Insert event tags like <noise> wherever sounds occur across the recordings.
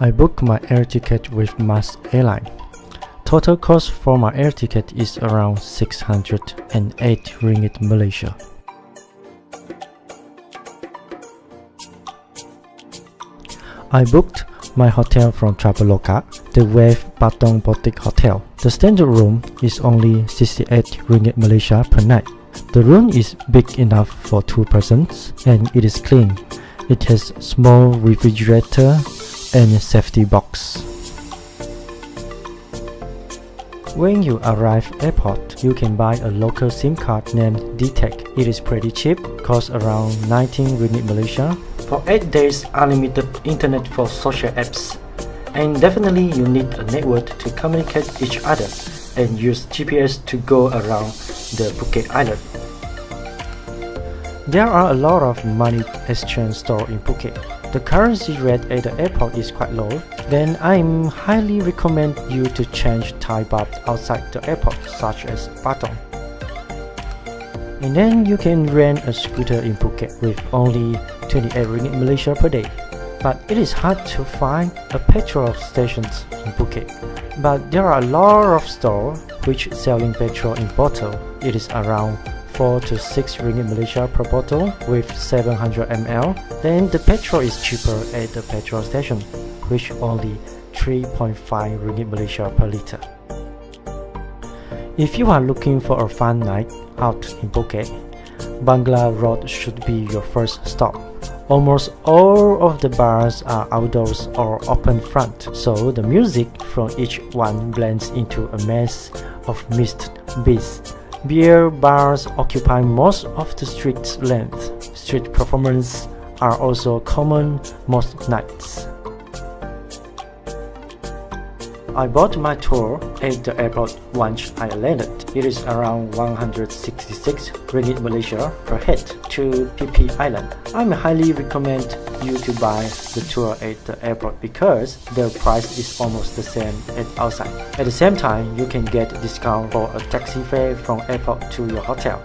I booked my air ticket with MAS Airline. Total cost for my air ticket is around 608 ringgit Malaysia. I booked my hotel from Traveloka, the Wave Patong Boutique Hotel. The standard room is only 68 ringgit Malaysia per night. The room is big enough for two persons and it is clean. It has small refrigerator and safety box. When you arrive airport, you can buy a local SIM card named DTAC. It is pretty cheap, costs around 19 ringgit Malaysia for 8 days unlimited internet for social apps. And definitely you need a network to communicate each other and use GPS to go around the Phuket Island. There are a lot of money exchange stores in Phuket. The currency rate at the airport is quite low, then I highly recommend you to change Thai baht outside the airport such as Patong. And then you can rent a scooter in Phuket with only 28 ringgit Malaysia per day. But it is hard to find a petrol stations in Phuket. But there are a lot of stores which selling petrol in bottle. It is around 4 to 6 ringgit Malaysia per bottle with 700 ml. Then the petrol is cheaper at the petrol station, which only 3.5 ringgit Malaysia per liter. If you are looking for a fun night out in Phuket, Bangla Road should be your first stop. Almost all of the bars are outdoors or open front, so the music from each one blends into a mess of mixed beats. Beer bars occupy most of the street's length. Street performances are also common most nights. I bought my tour at the airport once I landed. It is around 166 ringgit Malaysia per head to Phi Island. I highly recommend you to buy the tour at the airport because the price is almost the same as outside. At the same time, you can get discount for a taxi fare from airport to your hotel.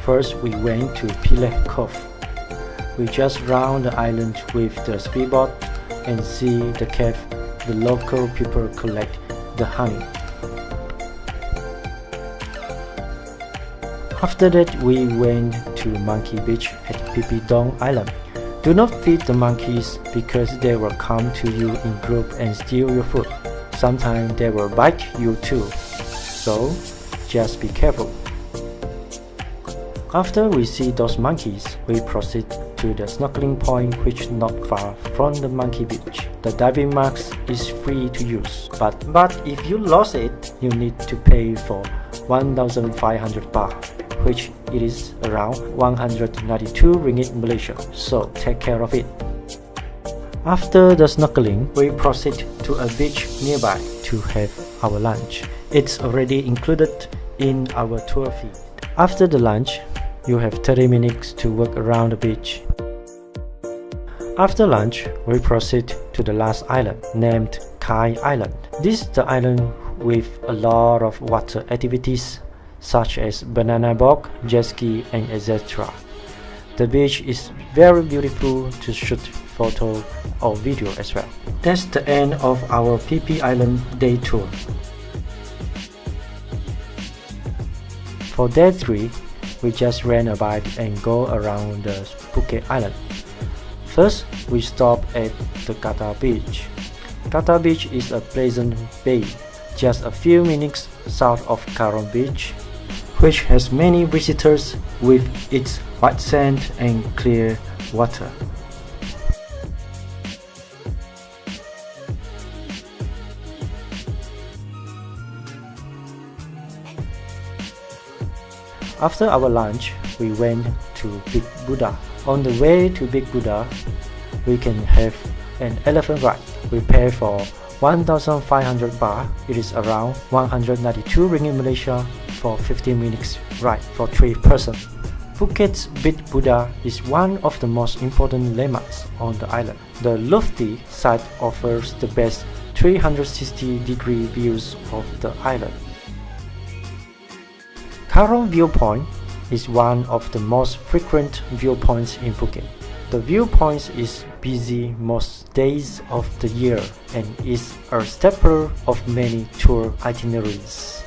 First, we went to Pileh Cove. We just round the island with the speedboat and see the cave the local people collect the honey. After that we went to Monkey Beach at Phi Island. Do not feed the monkeys because they will come to you in group and steal your food. Sometimes they will bite you too, so just be careful. After we see those monkeys, we proceed to the snorkeling point which not far from the monkey beach. The diving mask is free to use, but, but if you lost it, you need to pay for 1500 baht, which it is around 192 ringgit Malaysia, so take care of it. After the snorkeling, we proceed to a beach nearby to have our lunch. It's already included in our tour fee. After the lunch, you have 30 minutes to walk around the beach. After lunch, we proceed to the last island, named Kai Island. This is the island with a lot of water activities such as banana boat, jet ski and etc. The beach is very beautiful to shoot photo or video as well. That's the end of our Phi Island day tour. For day 3, we just rent a bike and go around the Phuket Island. First, we stop at the Kata Beach. Kata Beach is a pleasant bay, just a few minutes south of Karon Beach, which has many visitors with its white sand and clear water. After our lunch, we went to Big Buddha. On the way to Big Buddha, we can have an elephant ride. We pay for 1,500 baht. It is around 192 ringgit Malaysia for 15 minutes ride for 3 persons. Phuket's Big Buddha is one of the most important landmarks on the island. The lofty site offers the best 360 degree views of the island. Karon Viewpoint is one of the most frequent viewpoints in Phuket. The viewpoint is busy most days of the year and is a staple of many tour itineraries.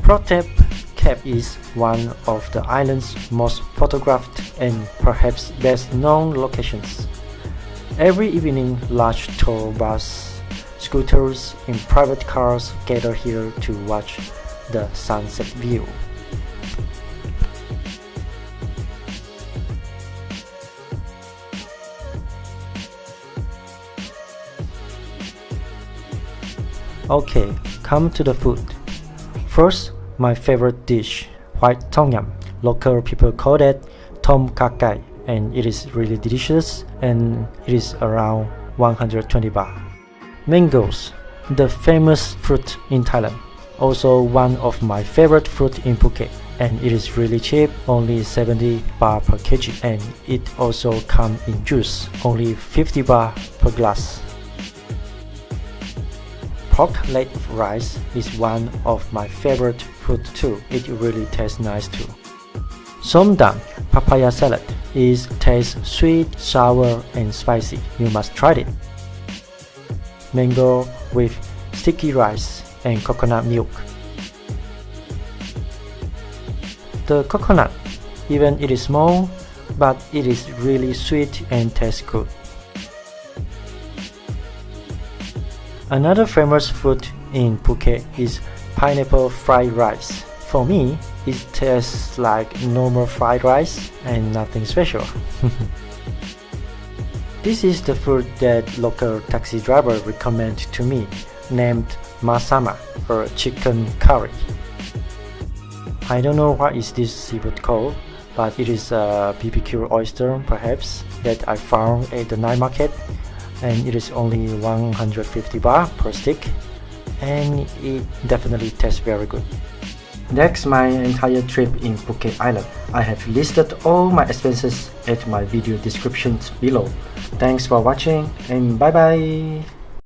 Promthep Cape is one of the island's most photographed and perhaps best known locations. Every evening large tour bus, scooters and private cars gather here to watch the sunset view. Okay, come to the food. First, my favorite dish, white tom yum. Local people call it tom kha gai and it is really delicious and it is around 120 baht. Mangoes, the famous fruit in Thailand. Also one of my favorite fruit in Phuket and it is really cheap, only 70 baht per kg and it also comes in juice, only 50 baht per glass pork leg rice is one of my favorite food too. It really tastes nice too. Somdam papaya salad is tastes sweet, sour and spicy. You must try it. Mango with sticky rice and coconut milk. The coconut, even it is small, but it is really sweet and tastes good. Another famous food in Phuket is pineapple fried rice. For me, it tastes like normal fried rice and nothing special. <laughs> this is the food that local taxi driver recommended to me, named masama or chicken curry. I don't know what is this seafood called, but it is a BBQ oyster perhaps that I found at the night market and it is only 150 baht per stick and it definitely tastes very good. That's my entire trip in Phuket Island. I have listed all my expenses at my video descriptions below. Thanks for watching and bye bye!